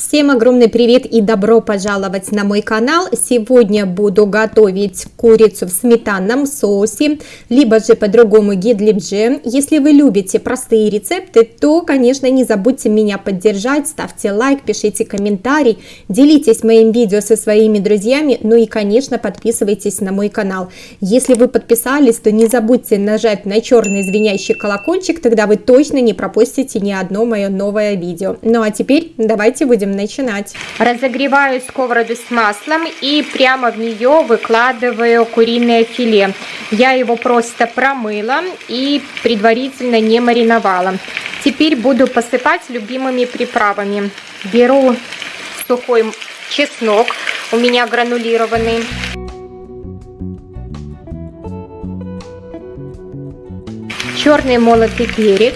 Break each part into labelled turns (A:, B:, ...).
A: Всем огромный привет и добро пожаловать на мой канал. Сегодня буду готовить курицу в сметанном соусе, либо же по-другому гидлибже. Если вы любите простые рецепты, то, конечно, не забудьте меня поддержать, ставьте лайк, пишите комментарий, делитесь моим видео со своими друзьями, ну и, конечно, подписывайтесь на мой канал. Если вы подписались, то не забудьте нажать на черный звенящий колокольчик, тогда вы точно не пропустите ни одно мое новое видео. Ну а теперь давайте будем будем начинать. Разогреваю сковороду с маслом и прямо в нее выкладываю куриное филе. Я его просто промыла и предварительно не мариновала. Теперь буду посыпать любимыми приправами. Беру сухой чеснок, у меня гранулированный. Черный молотый перец.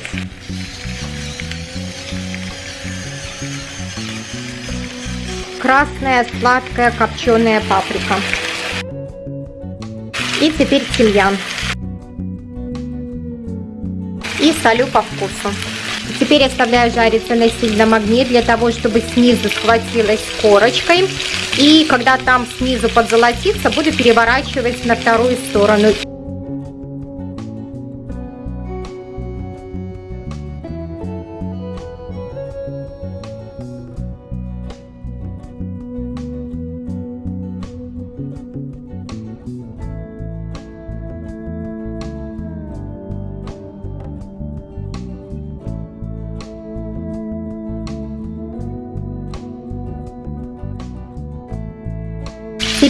A: Красная сладкая копченая паприка. И теперь тимьян. И солю по вкусу. Теперь оставляю жариться на сильном огне для того, чтобы снизу схватилась корочкой. И когда там снизу подзолотится, буду переворачивать на вторую сторону.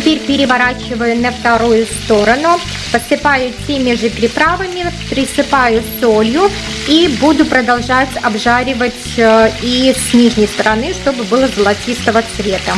A: Теперь переворачиваю на вторую сторону, посыпаю теми же приправами, присыпаю солью и буду продолжать обжаривать э, и с нижней стороны, чтобы было золотистого цвета.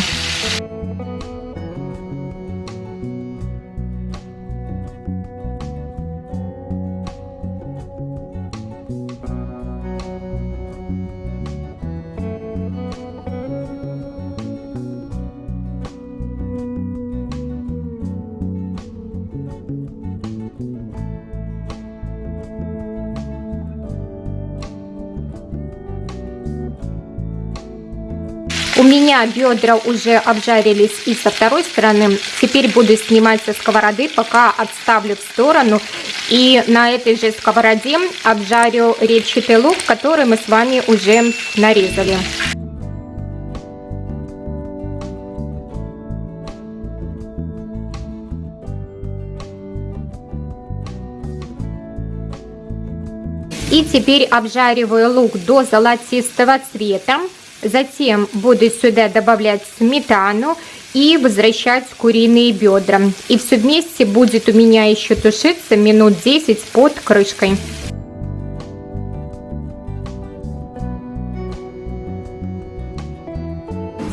A: У меня бедра уже обжарились и со второй стороны. Теперь буду снимать со сковороды, пока отставлю в сторону. И на этой же сковороде обжарю репчатый лук, который мы с вами уже нарезали. И теперь обжариваю лук до золотистого цвета. Затем буду сюда добавлять сметану и возвращать куриные бедра. И все вместе будет у меня еще тушиться минут 10 под крышкой.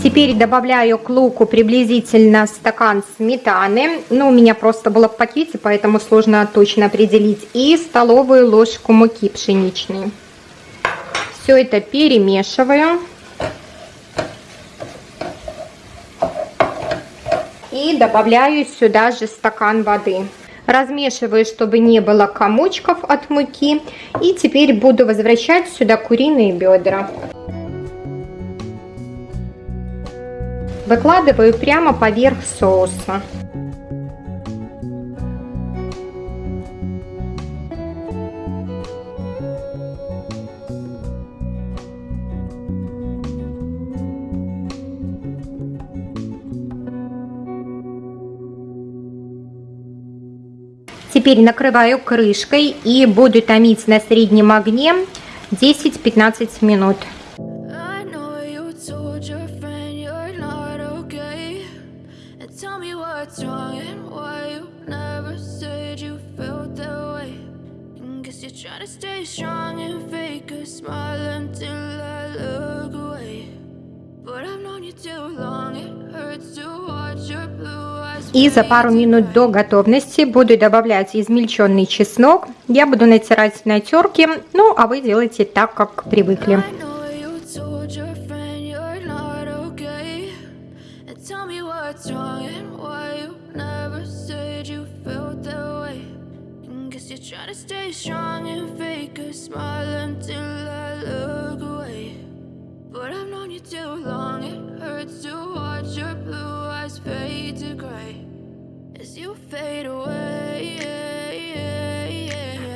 A: Теперь добавляю к луку приблизительно стакан сметаны. Ну, у меня просто было в пакете, поэтому сложно точно определить. И столовую ложку муки пшеничной. Все это перемешиваю. Добавляю сюда же стакан воды. Размешиваю, чтобы не было комочков от муки. И теперь буду возвращать сюда куриные бедра. Выкладываю прямо поверх соуса. Теперь накрываю крышкой и буду томить на среднем огне 10-15 минут. Trying to stay strong and fake a smile until I look away И за пару минут до готовности буду добавлять измельченный чеснок. Я буду натирать на терке, ну а вы делайте так, как привыкли. Try to stay strong and fake a smile until I look away But I've known you too long,
B: it hurts to watch your blue eyes fade to gray as you fade away.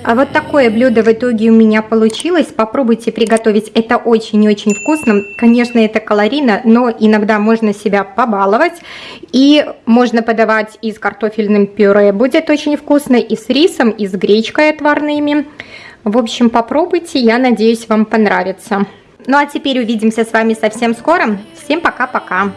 A: А вот такое блюдо в итоге у меня получилось. Попробуйте приготовить. Это очень-очень вкусно. Конечно, это калорийно, но иногда можно себя побаловать. И можно подавать и с картофельным пюре. Будет очень вкусно. И с рисом, и с гречкой отварными. В общем, попробуйте. Я надеюсь, вам понравится. Ну а теперь увидимся с вами совсем скоро. Всем пока-пока.